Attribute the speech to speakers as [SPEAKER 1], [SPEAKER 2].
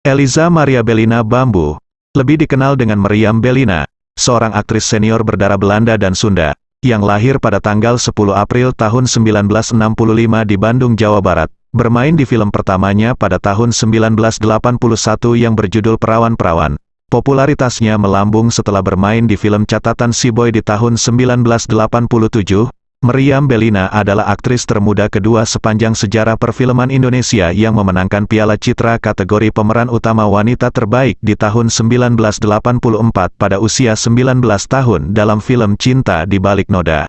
[SPEAKER 1] Eliza Maria Belina Bambu, lebih dikenal dengan Meriam Belina, seorang aktris senior berdarah Belanda dan Sunda, yang lahir pada tanggal 10 April tahun 1965 di Bandung, Jawa Barat, bermain di film pertamanya pada tahun 1981 yang berjudul Perawan-Perawan. Popularitasnya melambung setelah bermain di film catatan Si Boy di tahun 1987, Meriam Belina adalah aktris termuda kedua sepanjang sejarah perfilman Indonesia yang memenangkan Piala Citra kategori pemeran utama wanita terbaik di tahun 1984 pada usia 19 tahun dalam film Cinta di Balik Noda.